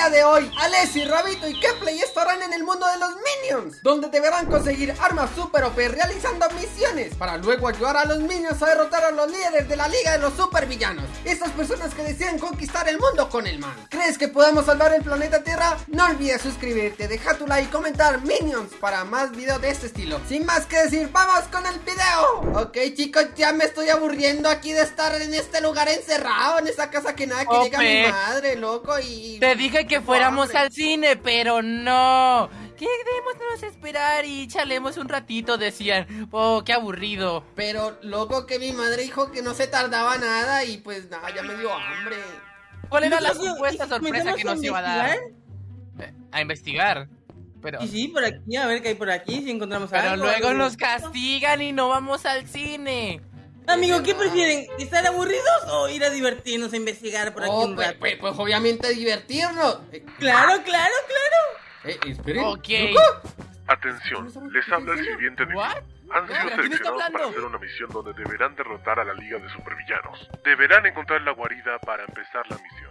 día de hoy, Alessi, Rabito y Kepley estarán en el mundo de los Minions Donde deberán conseguir armas super OP realizando misiones Para luego ayudar a los Minions a derrotar a los líderes de la Liga de los Super Villanos Estas personas que desean conquistar el mundo con el mal ¿Crees que podemos salvar el planeta Tierra? No olvides suscribirte, deja tu like y comentar Minions para más videos de este estilo Sin más que decir, ¡vamos con el video! Ok chicos, ya me estoy aburriendo aquí de estar en este lugar encerrado En esta casa que nada que llega mi madre, loco y... Te dije que fuéramos al cine, pero no Quedémonos a esperar y chalemos un ratito, decían. Oh, qué aburrido. Pero, loco, que mi madre dijo que no se tardaba nada y pues nada, ya me dio hambre. ¿Cuál era la supuesta sorpresa que nos iba a dar? Eh, a investigar. Pero... Y sí, por aquí, a ver qué hay por aquí, si encontramos Pero algo. Pero luego nos castigan y no vamos al cine. Amigo, ¿qué prefieren? ¿Estar aburridos o ir a divertirnos a investigar por aquí oh, un pues, rato? Pues, pues, obviamente divertirnos. Claro, claro, claro. Eh, esperen. Ok. Atención, les habla el siguiente de Han sido seleccionados para hacer una misión donde deberán derrotar a la Liga de Supervillanos. Deberán encontrar la guarida para empezar la misión.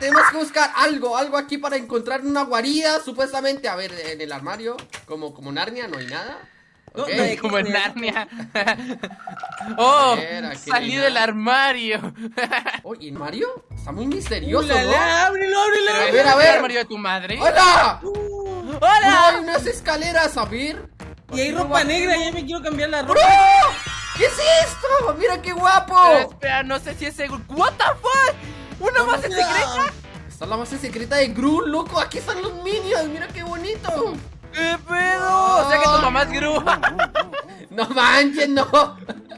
Tenemos que buscar algo, algo aquí para encontrar una guarida, supuestamente. A ver, en el armario, como, como Narnia, no hay nada. Okay. No, como en Narnia. oh, ver, salí del armario. Oye, ¿en Mario? Está muy misterioso, ¿no? ábrelo, ábrelo. A ver, a ver. el armario de tu madre? ¡Hola! Uh, ¡Hola! hay unas escaleras, a ver. Y hay ropa negra, ya me quiero cambiar la ropa. ¡Bro! ¿Qué es esto? ¡Mira qué guapo! Pero espera, no sé si es seguro. ¿What the fuck? ¿Una no, base secreta? Está la base secreta de Gru, loco. Aquí están los minions. Mira qué bonito. ¿Qué pedo? O sea que tu mamá es Gru. no manches, no.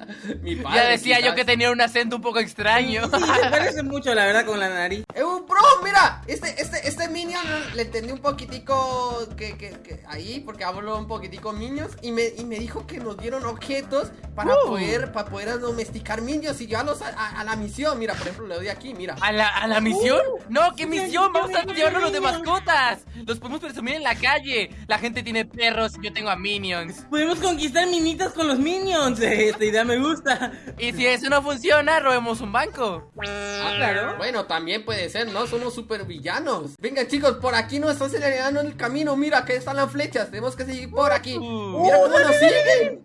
Mi padre, ya decía yo que tenía un acento un poco extraño. Sí, se parece mucho, la verdad, con la nariz. Eh, bro, mira, este, este, este Minion le entendí un poquitico que, que, que ahí, porque habló un poquitico Minions y me, y me dijo que nos dieron objetos para uh. poder para poder domesticar Minions y llevarlos a, a, a, la misión. Mira, por ejemplo, le doy aquí, mira. ¿A la, a la misión? Uh, no, ¿qué misión? Vamos a llevarnos los de mascotas. Los podemos presumir en la calle. La gente tiene perros y yo tengo a Minions. Podemos conquistar minitas con los Minions. Esta idea me gusta. Y si eso no funciona, robemos un banco. Ah, claro. Bueno, también puede ser, ¿no? Somos super villanos. Venga, chicos, por aquí nos está acelerando el camino. Mira, que están las flechas. Tenemos que seguir por aquí. Uh, Mira cómo nos siguen.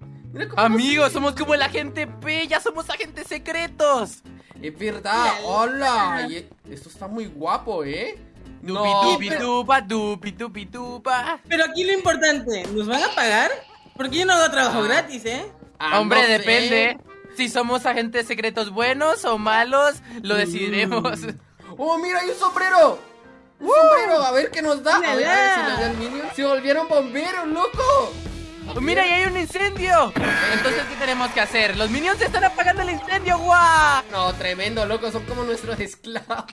Amigos, nos somos como el agente P. Ya somos agentes secretos. Es verdad. Hola. Y esto está muy guapo, ¿eh? No, tupa, dupi, tupi, tupa. Pero aquí lo importante, ¿nos van a pagar? Porque yo no hago trabajo gratis, ¿eh? Ah, Hombre, no depende. Si somos agentes secretos buenos o malos, lo decidiremos. ¡Oh, mira, hay un sombrero! ¡Un uh, sombrero! A ver qué nos da. A ver, a ver si nos da el minion. ¡Se volvieron bomberos, loco! Oh, ¡Mira, y hay un incendio! Entonces, ¿qué tenemos que hacer? ¡Los minions se están apagando el incendio! ¡Guau! No, tremendo, loco. Son como nuestros esclavos.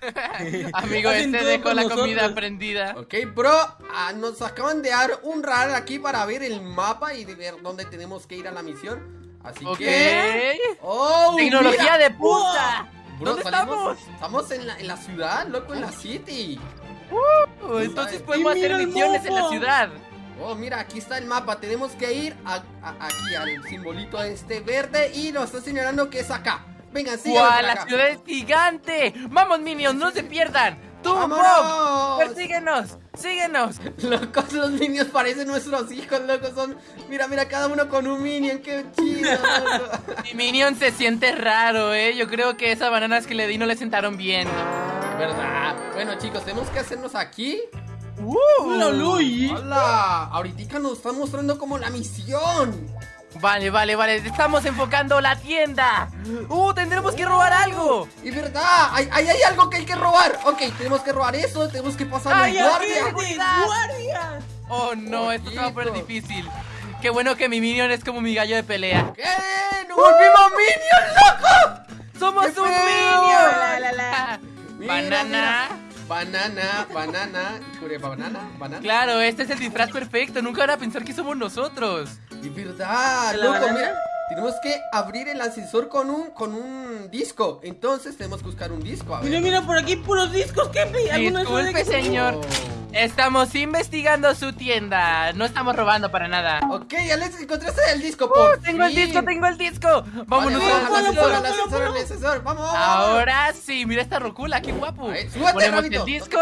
Amigo, este dejó la comida prendida. Ok, bro, ah, nos acaban de dar un radar aquí para ver el mapa y de ver dónde tenemos que ir a la misión. Así okay. que. ¡Oh! ¡Tecnología mira. de punta! Bro, ¿Dónde salimos, estamos? Estamos en la, en la, ciudad, loco, en la city. Uh, entonces podemos hacer misiones en la ciudad. Oh, mira, aquí está el mapa. Tenemos que ir a, a, aquí al simbolito este verde y nos está señalando que es acá. Venga, ¡Guau! ¡La ciudad es gigante! ¡Vamos, Minions! ¡No se pierdan! ¡Tú, Bob! ¡Persíguenos! ¡Síguenos! Locos, los Minions parecen nuestros hijos, locos. Son. Mira, mira, cada uno con un Minion. ¡Qué chido! Mi Minion se siente raro, ¿eh? Yo creo que esas bananas que le di no le sentaron bien. ¿Verdad? Bueno, chicos, tenemos que hacernos aquí. ¡Uh! ¡Hola, Luis! ¡Hola! Ahorita nos están mostrando como la misión. Vale, vale, vale, estamos enfocando la tienda ¡Uh, tendremos que robar algo! ¡Es verdad! ¡Ahí hay, hay, algo que hay que robar! Ok, tenemos que robar eso, tenemos que pasar ¡Ay, los guardias guardias! Oh, no, esto se va a poner difícil Qué bueno que mi minion es como mi gallo de pelea ¿Qué? ¡Nos volvimos minion, loco! ¡Somos un minion! La, la, la. Mira, Banana mira. Banana, banana, banana, banana. Claro, este es el disfraz perfecto. Nunca van a pensar que somos nosotros. Y verdad, loco, mira. Tenemos que abrir el ascensor con un con un disco. Entonces tenemos que buscar un disco. A ver. Mira, mira, por aquí puros discos, ¿qué? Disculpe, señor. Oh. Estamos investigando su tienda. No estamos robando para nada. Ok, Alex, encontraste el disco, por uh, Tengo el disco, tengo el disco. Vámonos vale, al ascensor, al ascensor, al ascensor. Vamos, vamos. Ahora sí, mira esta rocula, qué guapo. Ponemos el disco.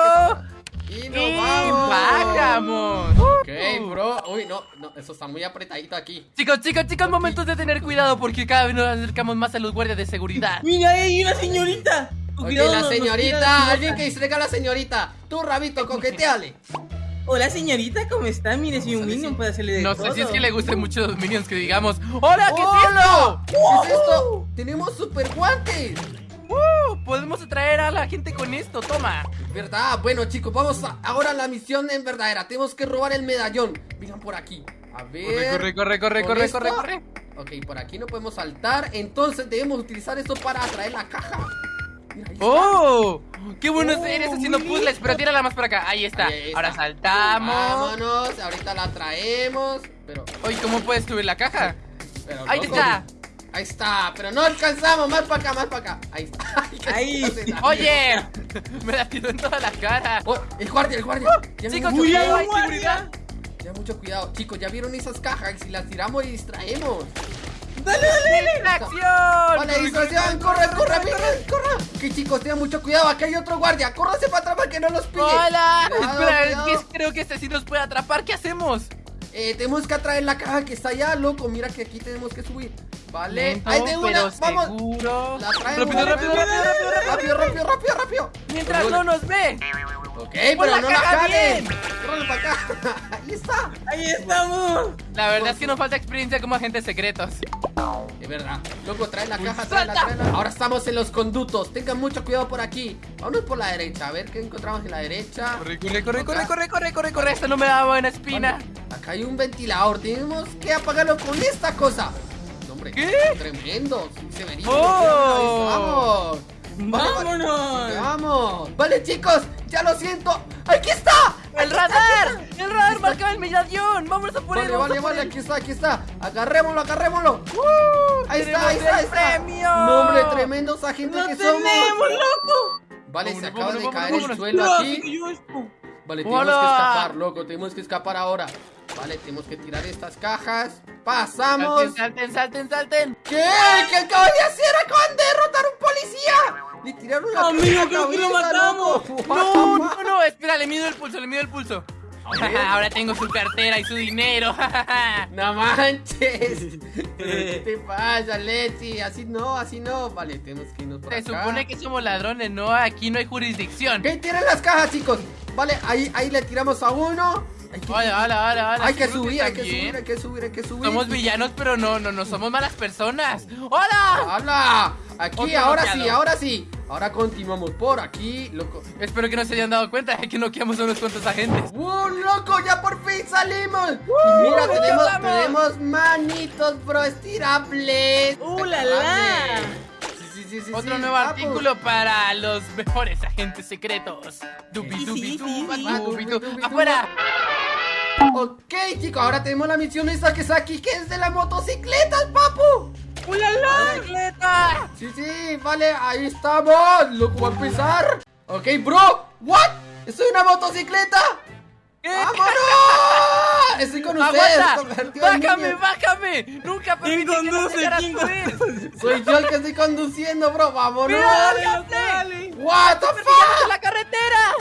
Y nos vamos. bajamos. Ok, bro. Uy, no, no, eso está muy apretadito aquí. Chicos, chicos, chicos, momentos de tener cuidado porque cada vez nos acercamos más a los guardias de seguridad. Mira, hay una señorita. Ok, la señorita, alguien que distraiga a la señorita. Tú, Rabito, coqueteale. Hola señorita, ¿cómo está? Mire, si un minion puede hacerle de No todo. sé si es que le gusten mucho los minions que digamos ¡Hola, qué ¡Hola! ¿Qué es esto? ¡Tenemos super guantes! Podemos atraer a la gente con esto, toma. ¿Verdad? Bueno chicos, vamos a, ahora a la misión en verdadera. Tenemos que robar el medallón. Vengan por aquí. A ver. Corre, corre, corre, ¿Con corre, corre, corre. Ok, por aquí no podemos saltar. Entonces debemos utilizar esto para atraer la caja. Mira. ¡Oh! ¡Qué bueno Oh, eres haciendo muy puzzles! Pero tírala más para acá, ahí está. Ahí está. Ahora saltamos. Vámonos, ahorita la traemos Pero, Oye, ¿cómo puedes subir la caja? pero Ahí loco, está Ahí está, pero no alcanzamos Más para acá, más para acá Ahí está Ahí. ¡Oye! Me la tiró en toda la cara Oh, el guardia, el guardia Ya Chicos, cuidado, hay seguridad Ya mucho cuidado, chicos, ya vieron esas cajas y si las tiramos y distraemos. Dale, dale. ¡Distracción! Vale, distracción, corre, corre, corre, corre. Que chicos, tengan mucho cuidado, acá hay otro guardia. Córrase para atrás para que no los pille. ¡Hola! Cuidado, Espera, cuidado. creo que este sí nos puede atrapar ¿Qué hacemos? Eh, tenemos que atraer la caja que está allá, loco. Mira que aquí tenemos que subir. Vale, Lento, ahí tengo una. Vamos. seguro. La traemos. Rápido, la rápido, rápido, rápido, rápido. rápido, rápido, rápido, rápido. Mientras no nos ve. Ok, pero la no la caja jalen. para acá. Ahí está. Ahí estamos. La verdad es que nos falta experiencia como agentes secretos. Es verdad. Loco, trae la caja, tráela, suelta. tráela. Ahora estamos en los conductos. Tengan mucho cuidado por aquí. Vámonos por la derecha. A ver qué encontramos en la derecha. Corre, corre, corre, corre, corre, corre, corre, corre. Esto no me da buena espina. Hay un ventilador. Tenemos que apagarlo con esta cosa. No, hombre, ¿Qué? Tremendo. Sí, se vería. Oh. Vamos. Vale, vale. Vámonos. Vamos. Vale, chicos. Ya lo siento. ¡Aquí está! ¡El radar! ¡El radar marcaba el medallón! ¡Vámonos a por él! Vale, vamos vale, vale. Aquí está, aquí está. Agarrémoslo, agarrémoslo. Ahí está, ¡Tenemos ahí está, ahí está. premio! No, hombre, tremendos agentes ¡Lo que somos. tenemos, loco! Vale, se Vámonos, acaba de vámonos, caer vámonos, el suelo No, aquí. Vale, tenemos ¡Hola! que escapar, loco. Tenemos que escapar ahora. Vale, tenemos que tirar estas cajas. Pasamos. Salten, salten, salten, salten. ¿Qué? ¿Qué acaban de hacer? ¡Acaban de derrotar a un policía! Le tiraron la Amigo, creo que lo matamos. No, no, no, espera, le mido el pulso, le mido el pulso. Ahora tengo su cartera y su dinero. No manches. ¿Pero ¿Qué te pasa, Leti? Así no, así no. Vale, tenemos que irnos por Se acá. supone que somos ladrones, no, aquí no hay jurisdicción. ¿Qué? Tiren las cajas, chicos. Vale, ahí, ahí le tiramos a uno. Hay que, Hola, hola, hola, hola. hay que ¿seguro subir, hay que subir, hay que subir, hay que subir. Somos villanos, pero no, no, no somos malas personas. ¡Hola! ¡Hala! Aquí, Otro ahora sí, ahora sí. Ahora continuamos por aquí, loco. Espero que no se hayan dado cuenta de que noqueamos a unos cuantos agentes. ¡Uh, loco! ¡Ya por fin salimos! Y mira, ¡ya tenemos, tenemos manitos, bro, estirables. ¡Uh, la, la! Sí, sí, Otro sí, nuevo papu. artículo para los mejores agentes secretos. Dubi, dubi, dubi, du. Dubi, ¡Afuera! Ok, chicos, ahora tenemos la misión esta que está aquí, que es de las motocicletas, papu. ¡Hola, la! ¡Bicicleta! Sí, sí, vale, ahí estamos. Loco, va a empezar. Ok, bro. ¿What? ¿Estoy en una motocicleta? ¡Vámonos! Estoy con ustedes. ¡Bájame, bájame! ¡Nunca ¿Quién permití que subir! Soy yo el que estoy conduciendo, bro. ¡Vámonos! ¡Dale. ¡What the ¡Permítame fuck! la carretera!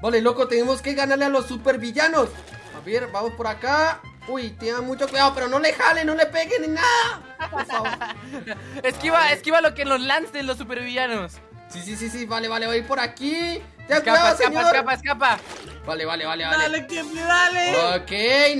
Vale, loco, tenemos que ganarle a los supervillanos. A ver, vamos por acá. Uy, tengan mucho cuidado, pero no le jalen, no le peguen ni nada. Por favor. Esquiva, esquiva lo que nos lancen los supervillanos. Sí, sí, sí, sí, vale, vale, voy por aquí. Escapa, cuidado, escapa, señor. escapa, escapa. Vale, vale, vale, vale. ¡Dale, Kefli, dale! Ok,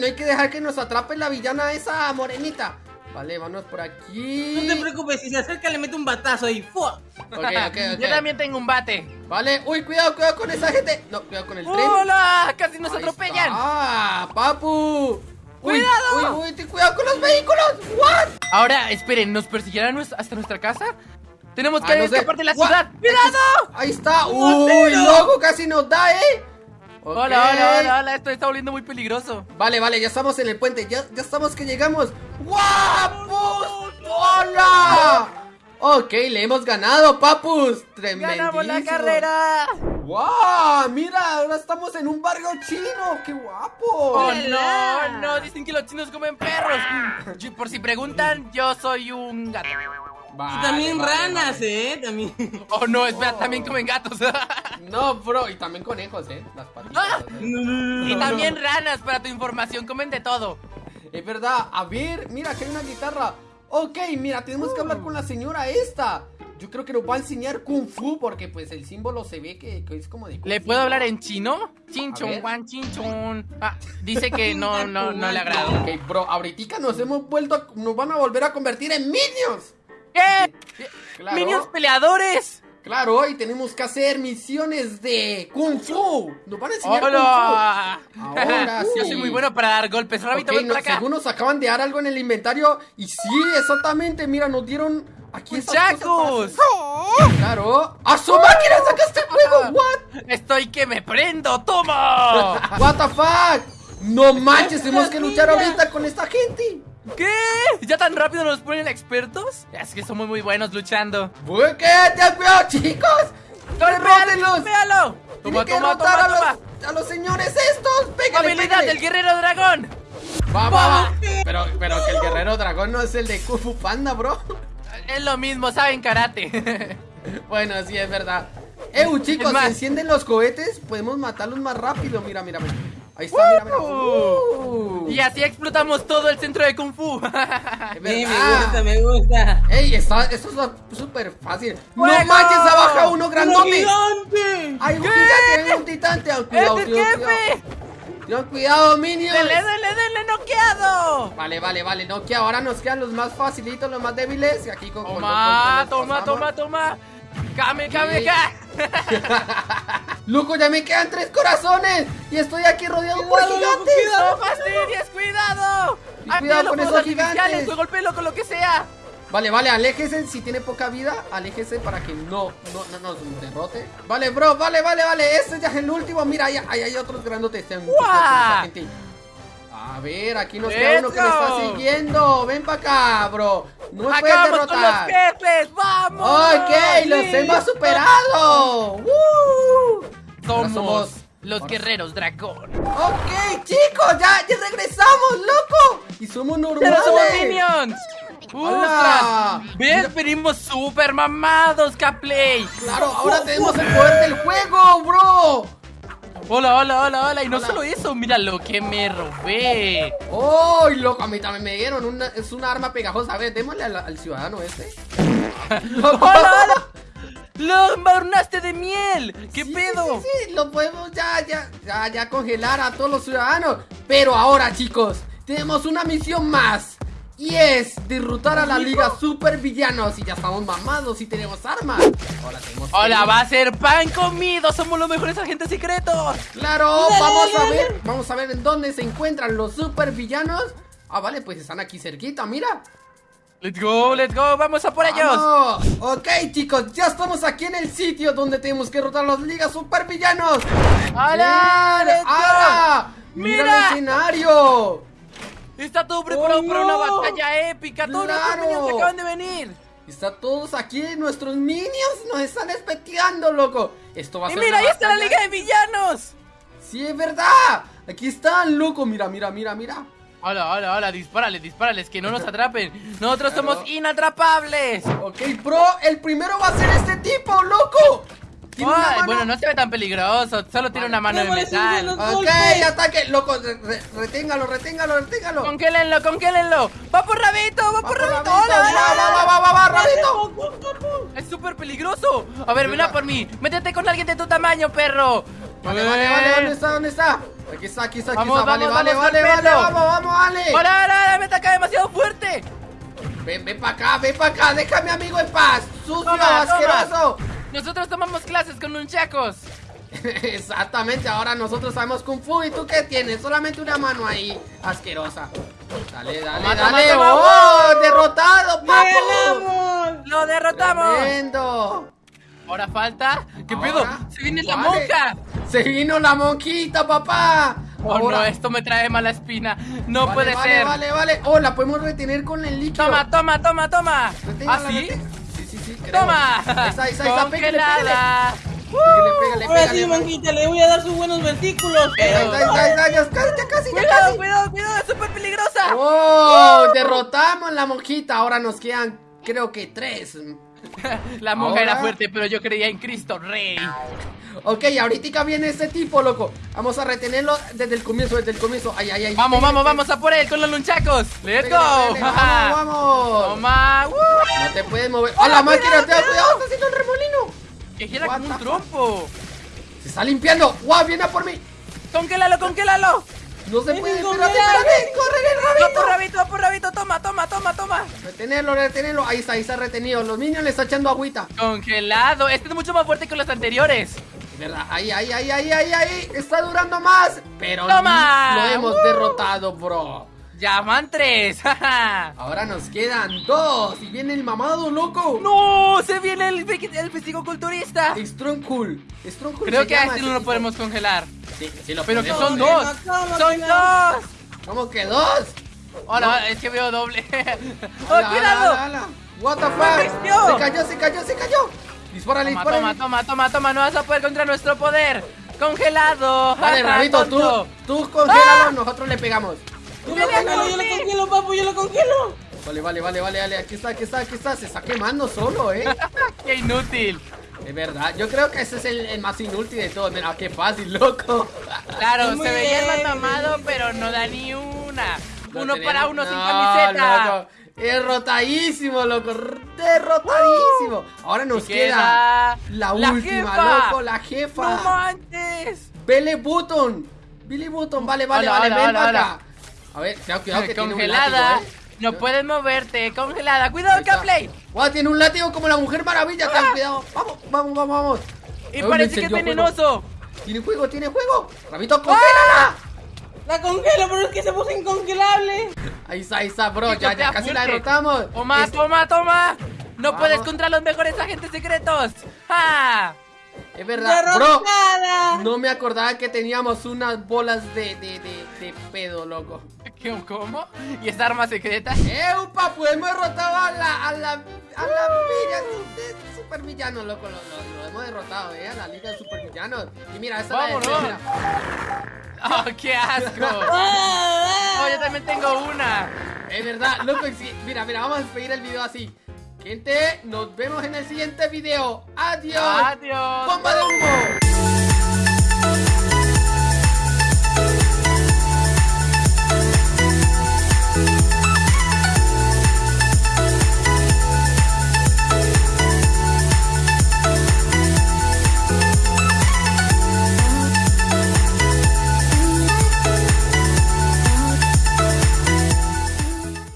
no hay que dejar que nos atrape la villana esa morenita. Vale, vámonos por aquí. No te preocupes, si se acerca le mete un batazo ahí. Yo también tengo un bate. Vale, uy, cuidado, cuidado con esa gente. No, cuidado con el tren. ¡Hola! ¡Casi nos Ahí atropellan! ¡Ah, papu! Uy, ¡Cuidado! Uy, uy, ten cuidado con los vehículos. ¿What? Ahora, esperen, ¿nos persiguirán nues- hasta nuestra casa? Tenemos que Ah, no escapar de la What? ciudad. ¡Cuidado! Ahí está. Uy, ¡Motero! Loco, casi nos da, ¿eh? Ok. Hola, hola, hola, hola, esto está volviendo muy peligroso. Vale, vale, ya estamos en el puente. Ya, ya estamos que llegamos. ¡Guapos! ¡Hola! Ok, le hemos ganado, papus. Tremendísimo. ¡Ganamos la carrera! ¡Wow! Mira, ahora estamos en un barrio chino. ¡Qué guapo! ¡Oh, no! No, dicen que los chinos comen perros. Por si preguntan, yo soy un gato. Y también ranas, ¿eh? También. Oh, no, espera, también comen gatos. no, bro, y también conejos, ¿eh? Las patitas. Ah, y también ranas, para tu información, comen de todo. Es verdad. A ver, mira, que hay una guitarra. Ok, mira, tenemos que hablar con la señora esta. Yo creo que nos va a enseñar Kung Fu porque pues el símbolo se ve que, es como de... ¿Le puedo hablar en chino? Chinchon, Juan Chinchon. Ah, dice que no, no, no le agrada. Ok, bro, ahorita nos hemos vuelto, nos van a volver a convertir en minions. ¿Qué? ¿Minions peleadores? Claro, y tenemos que hacer misiones de Kung Fu. Nos van a enseñar Hola. Kung Fu. Ahora sí. Yo soy muy bueno para dar golpes. Rápido, okay, no, Según nos acaban de dar algo en el inventario. Y sí, exactamente. Mira, nos dieron Aquí ¡Chacos! ¡Claro! ¡A su máquina sacaste fuego! ¿What? ¡Estoy que me prendo! ¡Toma! ¿What the fuck? No manches, tenemos que luchar ahorita con esta gente. ¿Qué? ¿Ya tan rápido nos ponen expertos? Es que somos muy buenos luchando. ¿Qué? ¡Ten cuidado, chicos! ¡Derrótenlos! ¡Véalo! Toma, toma, toma, a, los, a los señores estos. ¡Pégale, ¡Habilidad del guerrero dragón! Va, va, va. Pero, pero que el guerrero dragón no es el de Kung Fu Panda, bro. Es lo mismo, saben karate. bueno, sí, es verdad. Eh, chicos, si encienden los cohetes, podemos matarlos más rápido. Mira, mira, mira. Ahí está, mira, mira. Uh. Y así explotamos todo el centro de Kung Fu. sí, me gusta, me gusta. Ey, está, esto es súper fácil. ¡No manches! ¡Abaja uno grandote! ¡Gigante! ¡Hay un gigante! ¡Hay un titante! ¡Cuidado, ¡Es el jefe! Ten cuidado, minions. ¡Dele, dele, dele, noqueado! Vale, vale, vale, noqueado. Ahora nos quedan los más facilitos, los más débiles. Y aquí con. Toma, toma, toma, toma. ¡Came, came, ca! Loco, ya me quedan tres corazones. Y estoy aquí rodeado por gigantes. ¡No fastidies, cuidado! cuidado con esos gigantes. Golpelo con lo que sea. Vale, vale, aléjese si tiene poca vida Aléjese para que no, no, no nos derrote Vale, bro, vale, vale, vale Este ya es el último, mira, ahí, hay otros grandotes A ver, aquí nos queda uno que me está siguiendo Ven para acá, bro No me puedes derrotar con los jefes, ¡vamos! Ok, los hemos superado ¡Uh! somos, los guerreros dragón Ok, chicos, ya, ya regresamos, loco Y somos normales Pero somos minions ¡Hola! ¿Ves? Venimos super mamados, Caplay. Claro, ahora tenemos el poder del juego, bro. Hola, hola, hola, hola. Y no solo eso, mira lo que me robé. ¡Ay, loco! A mí también me dieron. Una, es una arma pegajosa. A ver, démosle al, ciudadano este. ¡Hola, hola! ¡Lo embarnaste de miel! ¿Qué pedo? Sí, sí, lo podemos ya, ya, ya, ya congelar a todos los ciudadanos. Pero ahora, chicos, tenemos una misión más. Y es derrotar a la liga super villanos Y ya estamos mamados y tenemos armas Hola, tenemos Hola, va a ser pan comido Somos los mejores agentes secretos Claro, vamos a ver Vamos a ver en dónde se encuentran los super villanos Ah, vale, pues están aquí cerquita, mira Let's go, let's go, vamos a por ellos Ok chicos, ya estamos aquí en el sitio donde tenemos que derrotar a los ligas super villanos ¡Hala! ¡Hala! ¡Mira el escenario! Está todo preparado oh, para una batalla épica. Todos los minions acaban de venir. Está todos aquí, nuestros minions nos están especteando, loco. Esto va a y ser. mira, ahí está la liga de villanos. Sí, es verdad. Aquí están, loco. Mira, mira, mira, mira. Hola, hola, hola, dispárales, dispárales, que no nos atrapen. Nosotros somos inatrapables. Ok, pro, el primero va a ser este tipo, loco bueno, no se ve tan peligroso, solo tiene una mano de metal. Ok, ataque, loco, reténgalo, reténgalo, reténgalo. Congélenlo, congélenlo. Va por Rabito, va, por Rabito. Hola, va, va, va, va, Rabito. Es súper peligroso. A ver, ven a por mí. Métete con alguien de tu tamaño, perro. Vale, vale, vale, ¿dónde está? ¿Dónde está? Aquí está, aquí está, aquí está. Vale, vale, vale, vale, vamos, vamos, vale. Hola, hola, me ataca demasiado fuerte. Ven, ven para acá, ven para acá, déjame amigo en paz. Sucio, asqueroso. Nosotros tomamos clases con nunchacos. Exactamente, ahora nosotros sabemos Kung Fu y tú qué tienes, solamente una mano ahí, asquerosa. Dale, dale, dale. ¡Oh! ¡Derrotado, papo! ¡Lo derrotamos! ¡Tremendo! Ahora falta. ¿Qué pedo? ¡Se viene la monja! ¡Se vino la monjita, papá! Oh no, esto me trae mala espina. No puede vale, ser. Vale, vale, vale. Oh, la podemos retener con el líquido. Toma, toma, toma, toma. ¿Ah, sí? Sí, sí, sí. ¡Toma! Esa, esa, esa, pégale, pégale. Pégale, pégale, Ahora sí, monjita, le voy a dar sus buenos versículos. Ahí Pero... está, ahí está, ya casi, ya casi, ya Cuidado, casi. cuidado, cuidado, es súper peligrosa. ¡Oh! Derrotamos la monjita. Ahora nos quedan, creo que tres. La monja Ahora- era fuerte, pero yo creía en Cristo Rey. Ok, ahorita viene este tipo, loco. Vamos a retenerlo desde el comienzo, desde el comienzo. Ay, ay, ay. Vamos, vamos, vamos a por él con los nunchacos. Let's go. Vamos, vamos. Toma. ¡Uh! No te puedes mover. ¡Oh, la máquina! ¡Te cuidado! ¡Está haciendo el remolino! Que gira como un trompo. ¡Se está limpiando! ¡Guau! ¡Viene a por mí! Congélalo, congélalo. ¡No se ¡Es puede! ¡Espérate, espérate! ¡Corre el Va por rabito! rabito, va por rabito. Toma, toma, toma, toma. Retenerlo, retenerlo. Ahí está, ahí está retenido. Los niños le están echando agüita. Congelado. Este es mucho más fuerte que los anteriores. Es verdad. Ahí, ahí, ahí, ahí, ahí, ahí. Está durando más. Pero ¡Toma! lo hemos ¡Uh! derrotado, bro. Ya van tres. Ahora nos quedan dos. Y viene el mamado, loco. ¡No! ¡Se viene el, el fisicoculturista! Strongcool. Strongcool Creo que a este no lo podemos congelar. Sí, sí lo Pero que son dos. ¡Son dos! ¿Cómo que dos? Hola, es que veo doble. ¡Oh, Ala, cuidado! ala, ala. What the ¡Me fuck? Se cayó, se cayó, se cayó. Dispárale, Toma, dispárale. toma, toma, toma, toma, no vas a poder contra nuestro poder. ¡Congelado! Vale, Rabito, tú, tú congélalo, ¡Ah! nosotros le pegamos. Yo lo ¡Viene a congelo, yo lo congelo, papu, yo lo congelo. Vale, vale, vale, vale, vale. Aquí está, aquí está, aquí está. Se está quemando solo, eh. ¡Qué inútil! Es verdad, yo creo que ese es el, el más inútil de todos. Mira, qué fácil, loco. Claro, Muy se veía el más pero no da ni una. Lo Uno tenemos- para uno sin camiseta. loco. Derrotadísimo, loco. Derrotadísimo. Ahora nos queda, queda la, la última, jefa. loco, la jefa. ¡No manches! Billy Button. Billy Button, vale, vale, Hola, vale, hola, ven hola, para hola. acá. A ver, cuidado, cuidado que Congelada. tiene un látigo, ¿eh? No puedes moverte, congelada. ¡Cuidado. Caplay! Guau, tiene un látigo como la Mujer Maravilla, ten cuidado. Vamos, vamos, vamos, vamos. Y parece que es venenoso. Tiene juego, tiene juego. Rabito, congélala. La congelo, pero es que se puso incongelable. Ahí está, ahí está, bro. Ya, ya casi la derrotamos. Toma, toma, toma. No Vamos. puedes contra los mejores agentes secretos. ¡Ah! Es verdad, bro. No me acordaba que teníamos unas bolas de, de, de, de pedo, loco. ¿Qué- ¿Cómo? ¿Y esta arma secreta? ¡Eupa! Pues hemos derrotado a la. a la. a la villa de supervillanos, loco. Lo, lo- lo hemos derrotado, eh. A la liga de supervillanos. Y mira, esa Vámonos. es la ¡Oh, qué asco! Ah, Oh, yo también tengo una. Es verdad, loco. mira, mira, vamos a despedir el video así. Gente, nos vemos en el siguiente video. ¡Adiós! Adiós. ¡Bomba de humo!